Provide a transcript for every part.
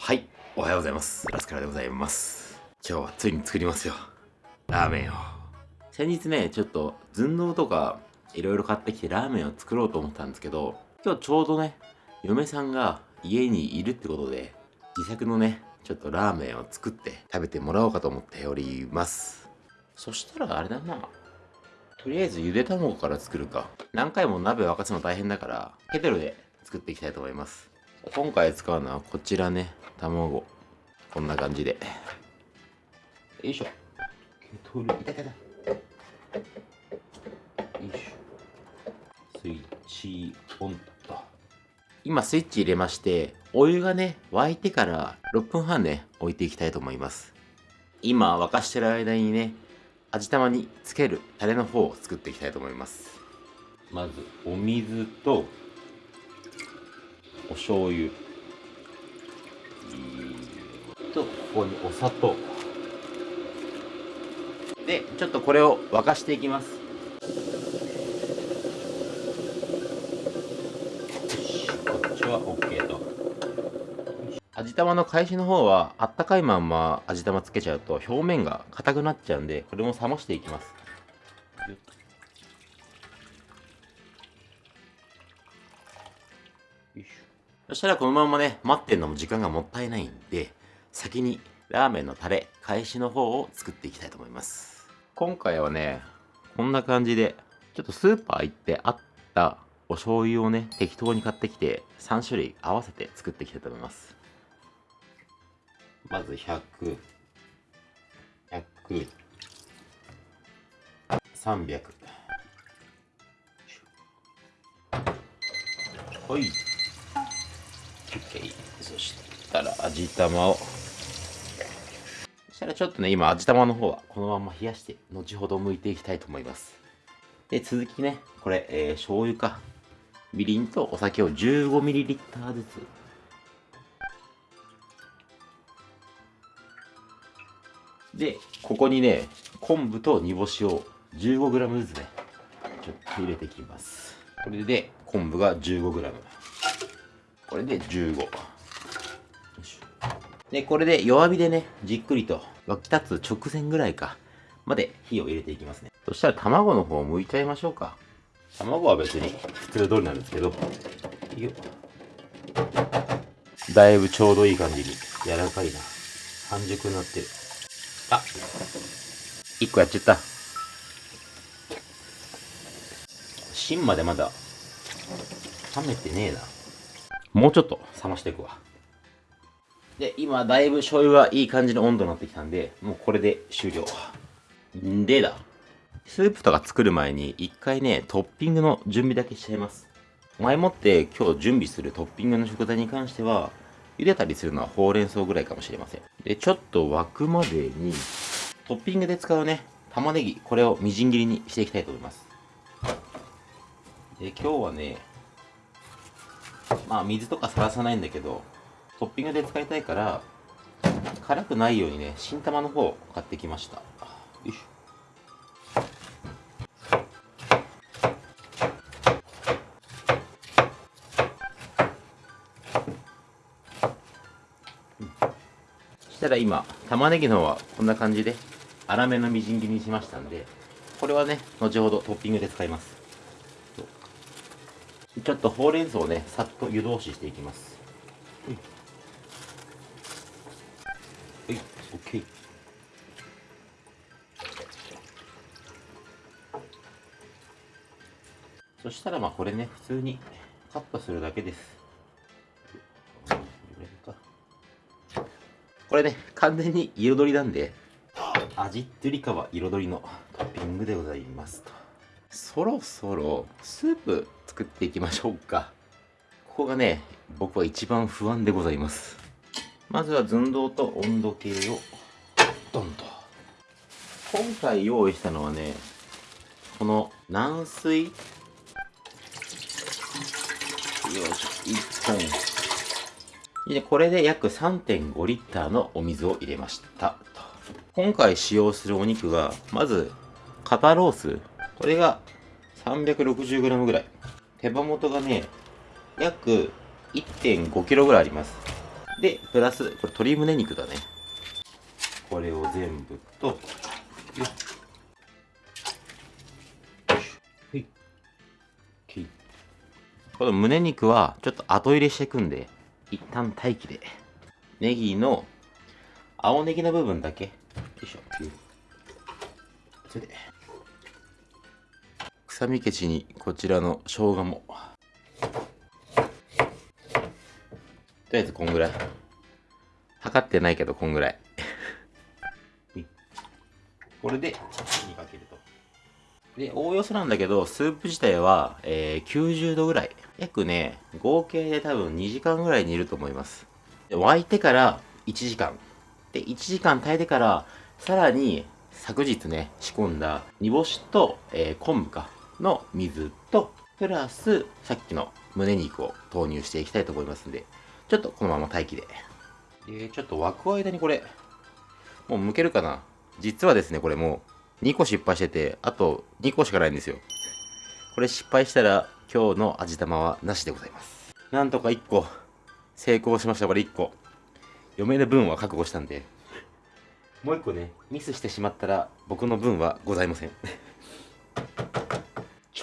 はい、おはようございます。ラスカラでございます。今日はついに作りますよ。ラーメンを。先日ね、ちょっと寸胴とかいろいろ買ってきてラーメンを作ろうと思ったんですけど、今日ちょうどね、嫁さんが家にいるってことで、自作のね、ちょっとラーメンを作って食べてもらおうかと思っております。そしたらあれだな。とりあえずゆで卵から作るか。何回も鍋沸かすの大変だから、ケトルで作っていきたいと思います。今回使うのはこちらね、卵。こんな感じで。よいしょ。ケトル、いたいたいた。よいしょ。スイッチオンと。今スイッチ入れまして、お湯がね、沸いてから6分半ね、置いていきたいと思います。今沸かしてる間にね、味玉につけるタレの方を作っていきたいと思います。まず、お水と、お醤油。とここにお砂糖。でちょっとこれを沸かしていきます。こっちは OK と。味玉の返しの方はあったかいまんま味玉つけちゃうと表面が硬くなっちゃうんでこれも冷ましていきます。そしたらこのままね、待ってんのも時間がもったいないんで、先にラーメンのタレ、返しの方を作っていきたいと思います。今回はね、こんな感じで、ちょっとスーパー行ってあったお醤油をね、適当に買ってきて、3種類合わせて作っていきたいと思います。まず100、100、300。はい。OK そしたら味玉を。そしたらちょっとね今味玉の方はこのまま冷やして後ほど剥いていきたいと思います。で続きねこれ、えー、醤油か。みりんとお酒を 15ml ずつ。でここにね昆布と煮干しを 15g ずつねちょっと入れていきます。これで昆布が 15g これで15。で、これで弱火でね、じっくりと沸き立つ直前ぐらいか、まで火を入れていきますね。そしたら卵の方を剥いちゃいましょうか。卵は別に普通通りなんですけど、よだいぶちょうどいい感じに柔らかいな。半熟になってる。あ、1個やっちゃった。芯までまだ冷めてねえな。もうちょっと冷ましていくわ。で、今、だいぶ醤油がいい感じの温度になってきたんで、もうこれで終了。でだ。スープとか作る前に、一回ね、トッピングの準備だけしちゃいます。前もって今日準備するトッピングの食材に関しては、茹でたりするのはほうれん草ぐらいかもしれません。で、ちょっと沸くまでに、トッピングで使うね、玉ねぎ、これをみじん切りにしていきたいと思います。で、今日はね、まあ水とかさらさないんだけどトッピングで使いたいから辛くないようにね新玉の方を買ってきました。よいしょ。したら今玉ねぎの方はこんな感じで粗めのみじん切りにしましたんでこれはね後ほどトッピングで使います。ちょっとほうれん草をね、さっと湯通ししていきます。はい。はい、OK。そしたらまあこれね、普通にカットするだけです。これね、完全に彩りなんで、味ってよりかは彩りのトッピングでございますと。そろそろスープ作っていきましょうか。ここがね、僕は一番不安でございます。まずは寸胴と温度計をドンと。今回用意したのはね、この軟水よいしょ、1本。で、これで約3.5リッターのお水を入れました。今回使用するお肉が、まず、肩ロース。これが 360g ぐらい。手羽元がね、約 1.5kg ぐらいあります。で、プラス、これ鶏胸肉だね。これを全部と、よ。はい。この胸肉はちょっと後入れしていくんで、一旦待機で。ネギの、青ネギの部分だけ。よいしょ。それで。臭み消しにこちらの生姜も。とりあえずこんぐらい。測ってないけどこんぐらい。これで火にかけると。で、おおよそなんだけど、スープ自体は、えー、90度ぐらい。約ね、合計で多分2時間ぐらい煮ると思います。で沸いてから1時間。で、1時間炊いてから、さらに昨日ね、仕込んだ煮干しと、えー、昆布か、の水と、プラス、さっきの胸肉を投入していきたいと思いますんで、ちょっとこのまま待機で。で、ちょっと沸く間にこれ、もう剥けるかな？実はですね、これもう2個失敗してて、あと2個しかないんですよ。これ失敗したら今日の味玉はなしでございます。なんとか1個成功しました、これ1個。嫁の分は覚悟したんで。もう1個ね、ミスしてしまったら僕の分はございません。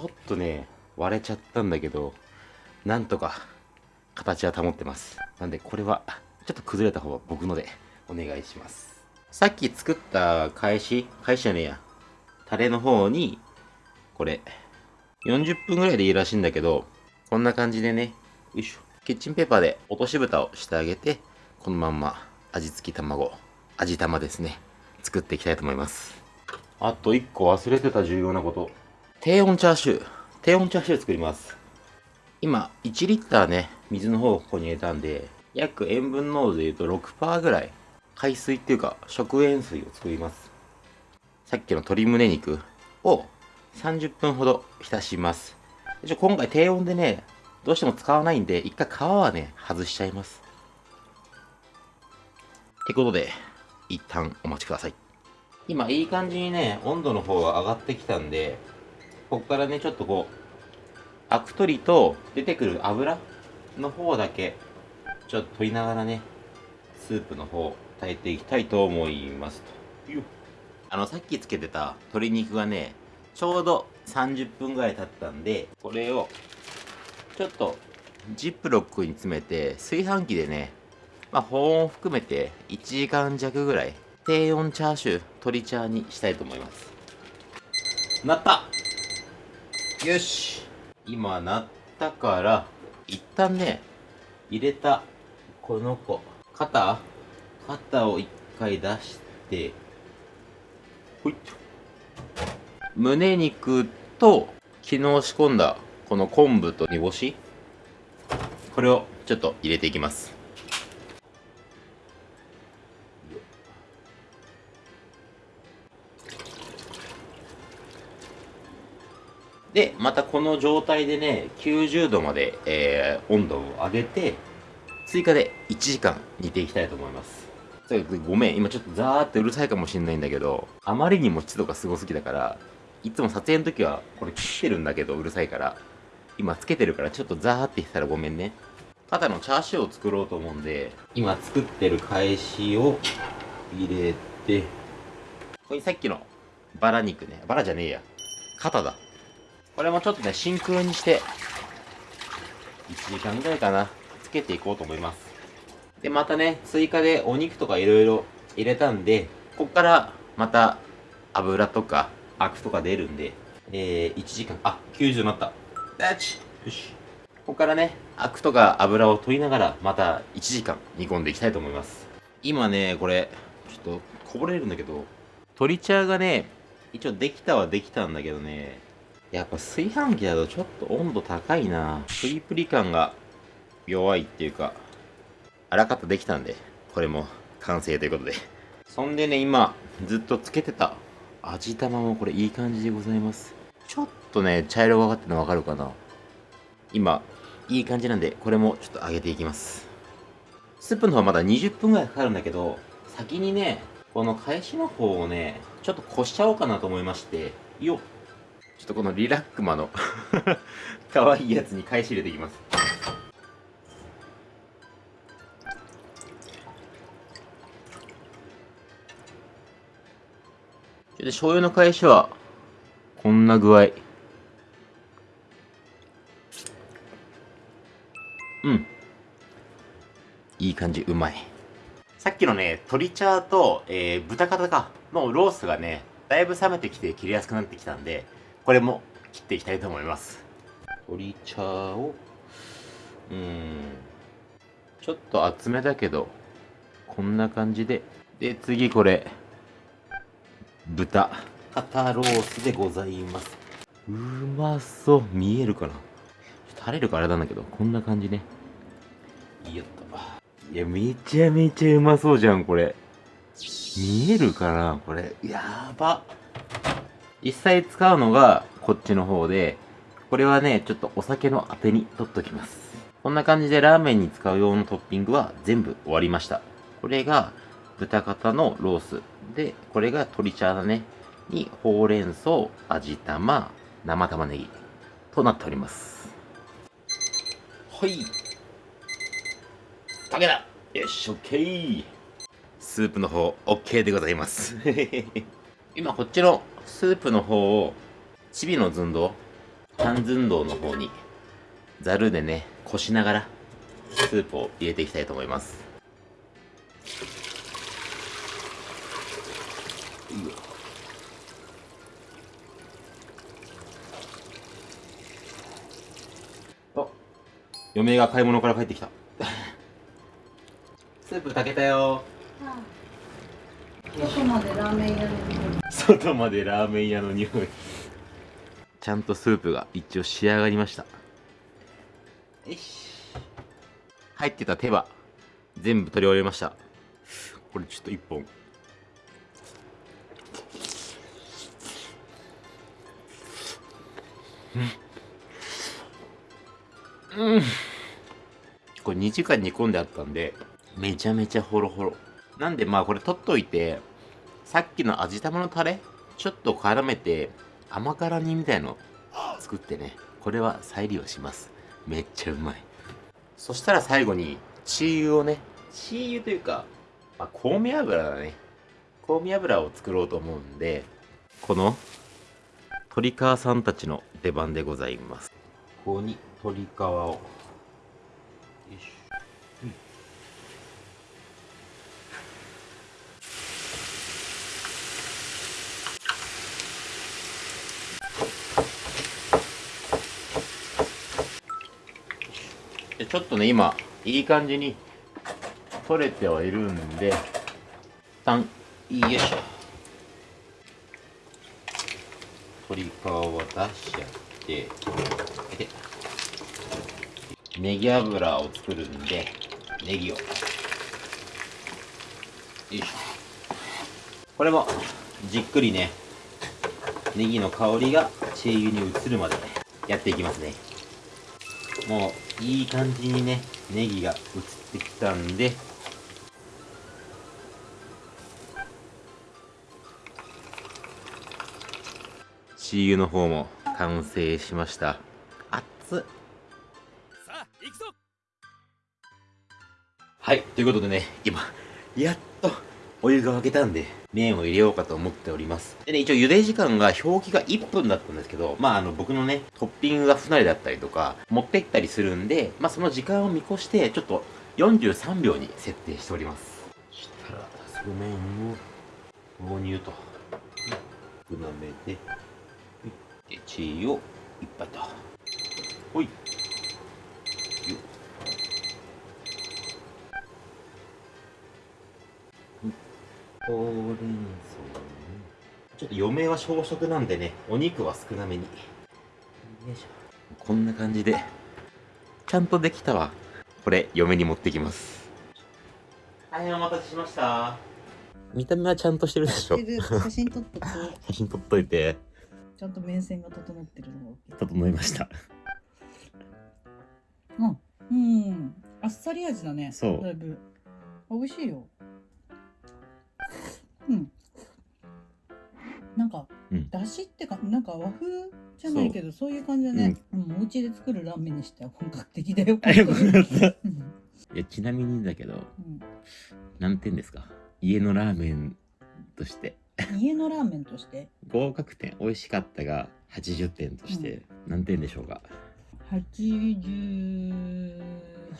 ょっとね、割れちゃったんだけど、なんとか形は保ってます。なんでこれはちょっと崩れた方は僕のでお願いします。さっき作った返し、返しじゃねえや。タレの方に、これ、40分ぐらいでいいらしいんだけど、こんな感じでね、よいしょ。キッチンペーパーで落とし蓋をしてあげて、このまんま味付き卵、味玉ですね、作っていきたいと思います。あと1個忘れてた重要なこと。低温チャーシュー。低温チャーシュー作ります。今、1リッターね、水の方をここに入れたんで、約塩分濃度で言うと6%ぐらい、海水っていうか食塩水を作ります。さっきの鶏胸肉を30分ほど浸します。今回低温でね、どうしても使わないんで、一回皮はね、外しちゃいます。ってことで、一旦お待ちください。今いい感じにね、温度の方が上がってきたんで、ここからね、ちょっとこう、アク取りと出てくる油の方だけ、ちょっと取りながらね、スープの方、炊いていきたいと思いますと。あの、さっきつけてた鶏肉がね、ちょうど30分ぐらい経ったんで、これを、ちょっと、ジップロックに詰めて、炊飯器でね、まあ、保温を含めて1時間弱ぐらい、低温チャーシュー、鶏チャーにしたいと思います。なったよし。今なったから、一旦ね、入れた、この子、肩？肩を一回出して、ほいっと。胸肉と、昨日仕込んだ、この昆布と煮干し、これをちょっと入れていきます。で、またこの状態でね、90度まで、えー、温度を上げて、追加で1時間煮ていきたいと思います。ごめん、今ちょっとザーってうるさいかもしんないんだけど、あまりにも湿度がすごすぎだから、いつも撮影の時はこれ切ってるんだけどうるさいから、今つけてるからちょっとザーって言ったらごめんね。ただのチャーシューを作ろうと思うんで、今作ってる返しを入れて、ここにさっきのバラ肉ね、バラじゃねえや。肩だ。これもちょっとね、真空にして、1時間ぐらいかな、つけていこうと思います。で、またね、追加でお肉とか色々入れたんで、こっからまた油とかアクとか出るんで、えー、1時間、あ、90になったダチ。よし。ここからね、アクとか油を取りながら、また1時間煮込んでいきたいと思います。今ね、これ、ちょっとこぼれるんだけど、鶏茶がね、一応できたはできたんだけどね、やっぱ炊飯器だとちょっと温度高いなプリプリ感が弱いっていうか、あらかたできたんで、これも完成ということで。そんでね、今、ずっとつけてた味玉もこれいい感じでございます。ちょっとね、茶色がかってるのわかるかな今、いい感じなんで、これもちょっと揚げていきます。スープの方はまだ20分ぐらいかかるんだけど、先にね、この返しの方をね、ちょっとこしちゃおうかなと思いまして、よっちょっとこのリラックマの 可愛いやつに返し入れていきます。で醤油の返しはこんな具合。うん。いい感じうまい。さっきのね鶏茶と、えー、豚肩かのロースがねだいぶ冷めてきて切りやすくなってきたんでこれも切っていきたいと思います。鶏茶をうんちょっと厚めだけどこんな感じで。で次これ豚。肩ロースでございます。うまそう。見えるかな？ちょっと垂れるからあれなんだけどこんな感じね。よっと。いやめちゃめちゃうまそうじゃんこれ。見えるかなこれ。やば。実際使うのがこっちの方でこれはねちょっとお酒のあてに取っときます。こんな感じでラーメンに使う用のトッピングは全部終わりました。これが豚肩のロース。でこれが鶏茶だねにほうれん草味玉生玉ねぎとなっております。はい。かけたよし OK スープの方 OK でございます。今こっちのスープの方をチビの寸胴半寸胴の方にざるでねこしながらスープを入れていきたいと思います。あ嫁が買い物から帰ってきた。スープ炊けたよ。外までラーメン屋の匂い。の匂いちゃんとスープが一応仕上がりました。よし。入ってた手羽全部取り終えました。これちょっと一本。うん、うん、これ2時間煮込んであったんでめちゃめちゃホロホロ。なんでまあこれ取っといてさっきの味玉のタレちょっと絡めて甘辛煮みたいの作ってね。これは再利用します。めっちゃうまい。そしたら最後にチー油をね。チー油というか、まあ、香味油だね。香味油を作ろうと思うんでこの鶏皮さんたちの出番でございます。ここに鶏皮を。よいし。ょちょっとね今いい感じに取れてはいるんで一旦よいしょ。鶏皮を出しちゃってでネギ油を作るんでネギを。よいしょ。これもじっくりねネギの香りがチー油に移るまでやっていきますね。もういい感じにねネギが移ってきたんで。チー油の方も完成しました。熱っ。さあ行くぞ。はいということでね今やっとお湯が沸けたんで麺を入れようかと思っております。でね一応茹で時間が表記が1分だったんですけどまああの僕のねトッピングが不慣れだったりとか持って行ったりするんでまあその時間を見越してちょっと43秒に設定しております。そしたら早速麺を投入と。少なめででチーをいっぱいと。ほい。ほうれん草ね。ちょっと嫁は小食なんでねお肉は少なめに。よいしょ。こんな感じでちゃんとできたわ。これ嫁に持ってきます。大変お待たせしました。見た目はちゃんとしてるでしょ。写真撮っとこう 写真撮っといて。ちゃんと面線が整ってるの整いました。うん。うん。あっさり味だね。そう。だいぶ。あ美味しいようん。なんか、うん。だしってかなんか和風じゃないけどそう。いう感じだね、うん。お家で作るラーメンにしては本格的だよ。あよかったうん。いやちなみにだけどうん。何点ですか？家のラーメンとして。家のラーメンとして？合格点美味しかったが80点として何点でしょうか、88、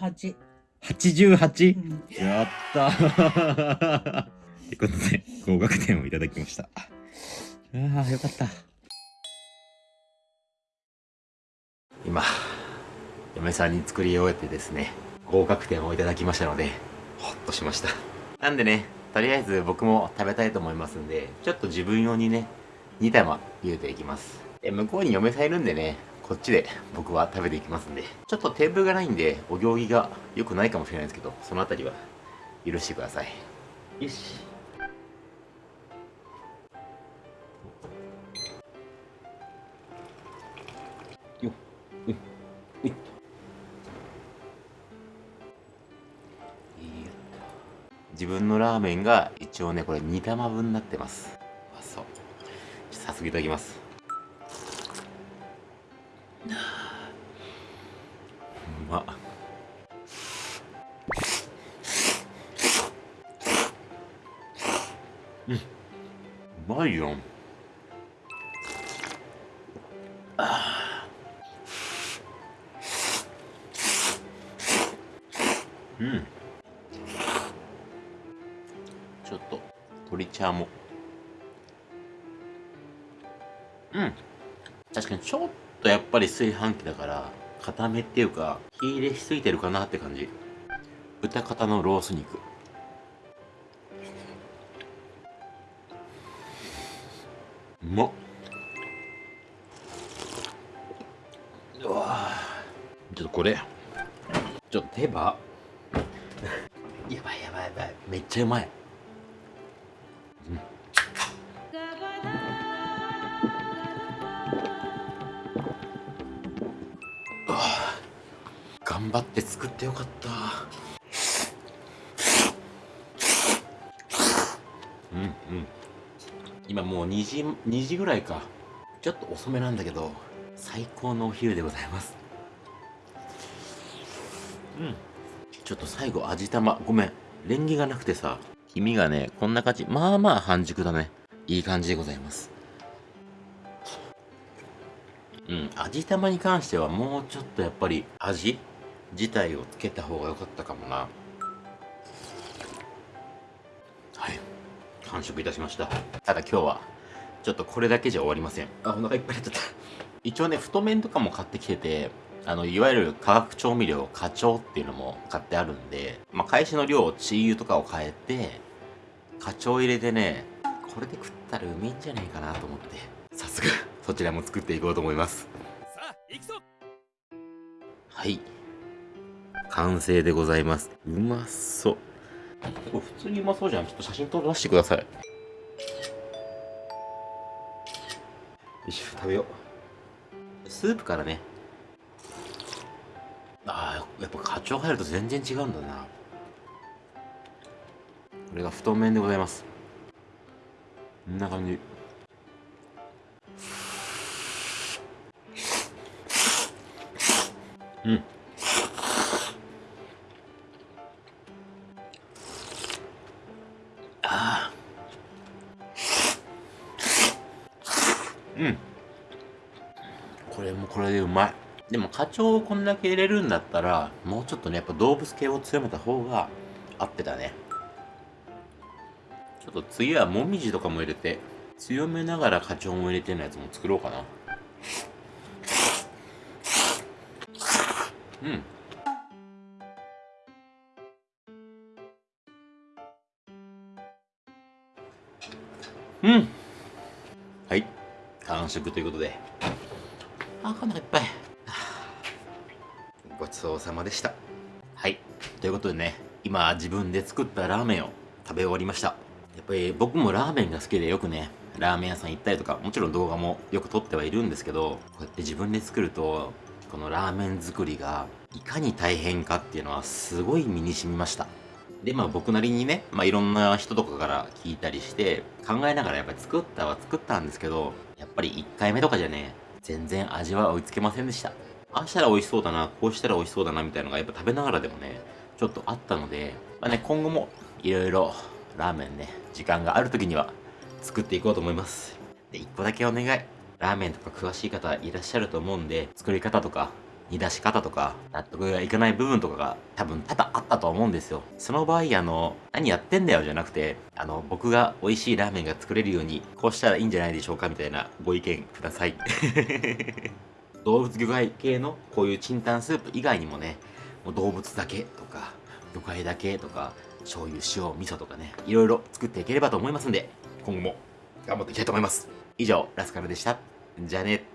88? うん、やったーってことで合格点をいただきました。ああよかった。今嫁さんに作り終えてですね合格点をいただきましたのでほっとしました。なんでねとりあえず僕も食べたいと思いますんでちょっと自分用にね2玉茹でていきます。で向こうに嫁さんいるんでねこっちで僕は食べていきますんでちょっとテーブルがないんでお行儀が良くないかもしれないですけどそのあたりは許してください。よし自分のラーメンが一応ねこれ2玉分になってます。あそう。早速いただきます。うまっ。うん。うまいよ。うん。と鶏茶もうん。確かにちょっとやっぱり炊飯器だから固めっていうか火入れしすぎてるかなって感じ。豚肩のロース肉。うまっ。うわちょっとこれ。ちょっと手羽。やばいやばいやばい。めっちゃうまい頑張って作ってよかった。うんうん。今もう2時2時ぐらいか。ちょっと遅めなんだけど最高のお昼でございます。うん。ちょっと最後味玉。ごめん。レンゲがなくてさ。黄身がねこんな感じ。まあまあ半熟だね。いい感じでございます。うん。味玉に関してはもうちょっとやっぱり味自体をつけた方が良かったかもな。はい。完食いたしました。ただ今日はちょっとこれだけじゃ終わりません。あお腹いっぱいになっちゃった。一応ね太麺とかも買ってきててあのいわゆる化学調味料花鳥っていうのも買ってあるんで、まあ、返しの量チー油とかを変えて花鳥入れてねこれで食ったらうめえんじゃねえかなと思って早速そちらも作っていこうと思います。さあ行くぞ。はい完成でございます。うまそう。これ普通にうまそうじゃん。ちょっと写真撮らせてください。よし食べよう。スープからね。あーやっぱ課長入ると全然違うんだな。これが太麺でございます。こんな感じ。うん。でも課長をこんだけ入れるんだったらもうちょっとねやっぱ動物系を強めた方が合ってたね。ちょっと次はもみじとかも入れて強めながら課長も入れてるやつも作ろうかな。うん。うん。はい。完食ということで。あお腹いっぱい。ごちそうさまでした。はい。ということでね今自分で作ったラーメンを食べ終わりました。やっぱり僕もラーメンが好きでよくねラーメン屋さん行ったりとかもちろん動画もよく撮ってはいるんですけどこうやって自分で作るとこのラーメン作りがいかに大変かっていうのはすごい身に染みました。でまあ僕なりにね、まあ、いろんな人とかから聞いたりして考えながらやっぱり作ったは作ったんですけどやっぱり1回目とかじゃね全然味は追いつけませんでした。ああしたら美味しそうだなこうしたら美味しそうだなみたいなのがやっぱ食べながらでもねちょっとあったので、まあね、今後もいろいろラーメンね時間がある時には作っていこうと思います。で、一個だけお願い。ラーメンとか詳しい方いらっしゃると思うんで、作り方とか、煮出し方とか、納得がいかない部分とかが多分多々あったと思うんですよ。その場合、あの、何やってんだよじゃなくて、あの、僕が美味しいラーメンが作れるように、こうしたらいいんじゃないでしょうかみたいなご意見ください。動物魚介系のこういうチンタンスープ以外にもね、もう動物だけとか、魚介だけとか、醤油、塩、味噌とかね、いろいろ作っていければと思いますんで、今後も頑張っていきたいと思います。以上、ラスカルでした。じゃあね。